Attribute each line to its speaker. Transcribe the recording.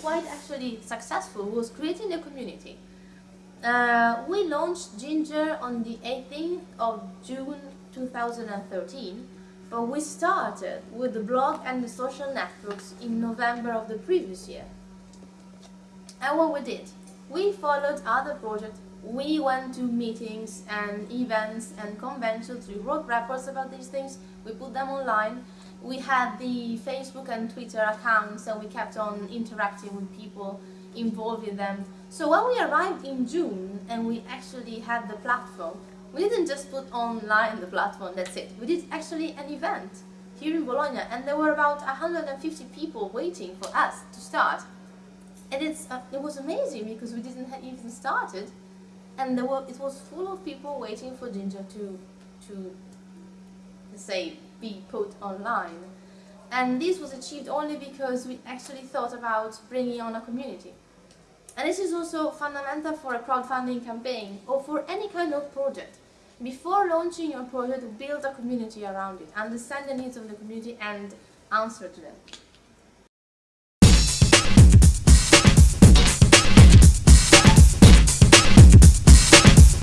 Speaker 1: quite actually successful was creating a community. Uh, we launched Ginger on the 18th of June 2013, but we started with the blog and the social networks in November of the previous year. And what we did, we followed other projects, we went to meetings and events and conventions, we wrote reports about these things, we put them online, we had the Facebook and Twitter accounts and we kept on interacting with people involved in them. So when we arrived in June and we actually had the platform, we didn't just put online the platform, that's it. We did actually an event here in Bologna and there were about 150 people waiting for us to start. And it's, uh, it was amazing because we didn't even started and there were, it was full of people waiting for Ginger to, to say, be put online. And this was achieved only because we actually thought about bringing on a community. And this is also fundamental for a crowdfunding campaign or for any kind of project. Before launching your project, build a community around it, understand the needs of the community and answer to them.